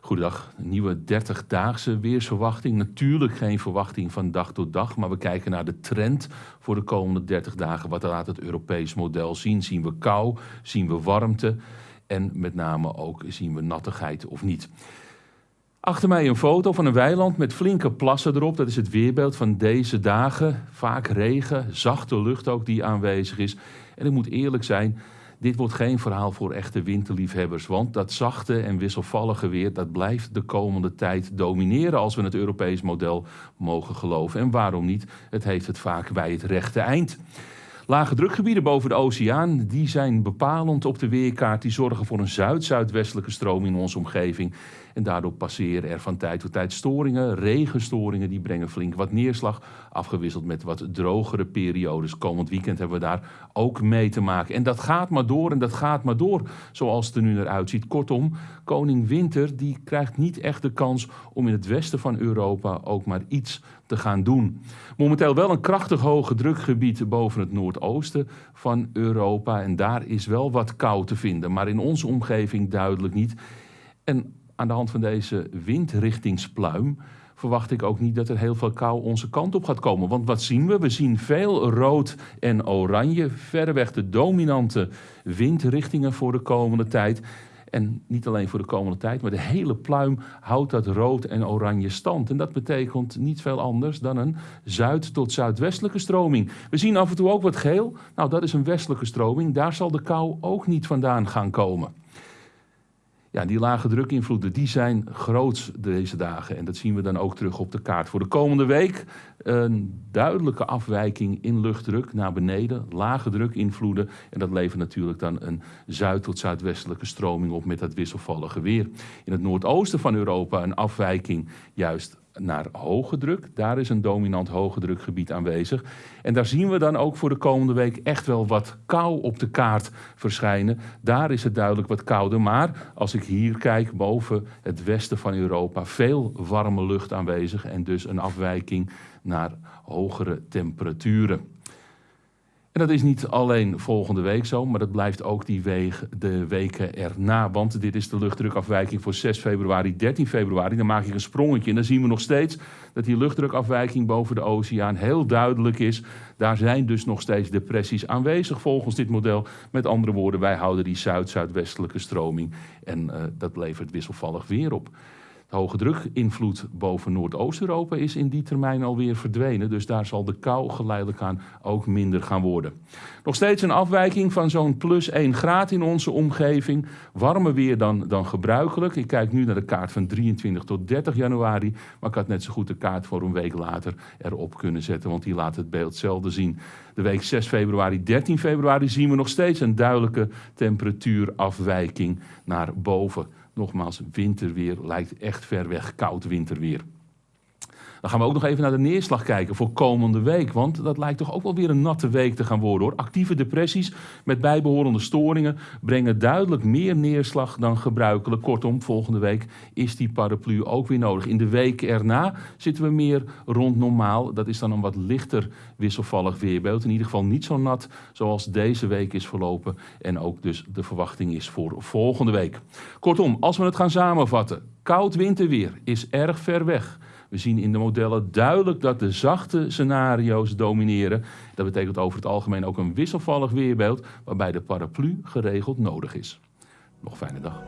Goedendag, nieuwe 30-daagse weersverwachting. Natuurlijk geen verwachting van dag tot dag, maar we kijken naar de trend voor de komende 30 dagen. Wat laat het Europees model zien? Zien we kou? Zien we warmte? En met name ook zien we nattigheid of niet? Achter mij een foto van een weiland met flinke plassen erop. Dat is het weerbeeld van deze dagen. Vaak regen, zachte lucht ook die aanwezig is. En ik moet eerlijk zijn, dit wordt geen verhaal voor echte winterliefhebbers, want dat zachte en wisselvallige weer dat blijft de komende tijd domineren als we het Europees model mogen geloven. En waarom niet? Het heeft het vaak bij het rechte eind. Lage drukgebieden boven de oceaan die zijn bepalend op de weerkaart. Die zorgen voor een zuid-zuidwestelijke stroom in onze omgeving. En daardoor passeren er van tijd tot tijd storingen, regenstoringen. Die brengen flink wat neerslag, afgewisseld met wat drogere periodes. Komend weekend hebben we daar ook mee te maken. En dat gaat maar door en dat gaat maar door, zoals het er nu naar uitziet. Kortom, koning Winter die krijgt niet echt de kans om in het westen van Europa ook maar iets te gaan doen. Momenteel wel een krachtig hoge drukgebied boven het noordoosten van Europa. En daar is wel wat kou te vinden, maar in onze omgeving duidelijk niet. En aan de hand van deze windrichtingspluim verwacht ik ook niet dat er heel veel kou onze kant op gaat komen. Want wat zien we? We zien veel rood en oranje, verreweg de dominante windrichtingen voor de komende tijd. En niet alleen voor de komende tijd, maar de hele pluim houdt dat rood en oranje stand. En dat betekent niet veel anders dan een zuid- tot zuidwestelijke stroming. We zien af en toe ook wat geel. Nou, dat is een westelijke stroming. Daar zal de kou ook niet vandaan gaan komen. Ja, die lage drukinvloeden die zijn groot deze dagen. En dat zien we dan ook terug op de kaart. Voor de komende week een duidelijke afwijking in luchtdruk naar beneden. Lage drukinvloeden. En dat levert natuurlijk dan een zuid- tot zuidwestelijke stroming op met dat wisselvallige weer. In het noordoosten van Europa een afwijking juist naar hoge druk. Daar is een dominant hoge drukgebied aanwezig. En daar zien we dan ook voor de komende week echt wel wat kou op de kaart verschijnen. Daar is het duidelijk wat kouder. Maar als ik hier kijk boven het westen van Europa, veel warme lucht aanwezig en dus een afwijking naar hogere temperaturen. En dat is niet alleen volgende week zo, maar dat blijft ook die weeg, de weken erna. Want dit is de luchtdrukafwijking voor 6 februari, 13 februari. Dan maak ik een sprongetje en dan zien we nog steeds dat die luchtdrukafwijking boven de oceaan heel duidelijk is. Daar zijn dus nog steeds depressies aanwezig volgens dit model. Met andere woorden, wij houden die zuid-zuidwestelijke stroming en uh, dat levert wisselvallig weer op. Hoge drukinvloed boven Noordoost-Europa is in die termijn alweer verdwenen. Dus daar zal de kou geleidelijk aan ook minder gaan worden. Nog steeds een afwijking van zo'n plus 1 graad in onze omgeving. Warmer weer dan, dan gebruikelijk. Ik kijk nu naar de kaart van 23 tot 30 januari. Maar ik had net zo goed de kaart voor een week later erop kunnen zetten. Want die laat het beeld zelden zien. De week 6 februari, 13 februari zien we nog steeds een duidelijke temperatuurafwijking naar boven. Nogmaals, winterweer lijkt echt ver weg, koud winterweer. Dan gaan we ook nog even naar de neerslag kijken voor komende week. Want dat lijkt toch ook wel weer een natte week te gaan worden hoor. Actieve depressies met bijbehorende storingen brengen duidelijk meer neerslag dan gebruikelijk. Kortom, volgende week is die paraplu ook weer nodig. In de week erna zitten we meer rond normaal. Dat is dan een wat lichter wisselvallig weerbeeld. In ieder geval niet zo nat zoals deze week is verlopen. En ook dus de verwachting is voor volgende week. Kortom, als we het gaan samenvatten. Koud winterweer is erg ver weg. We zien in de modellen duidelijk dat de zachte scenario's domineren. Dat betekent over het algemeen ook een wisselvallig weerbeeld waarbij de paraplu geregeld nodig is. Nog fijne dag.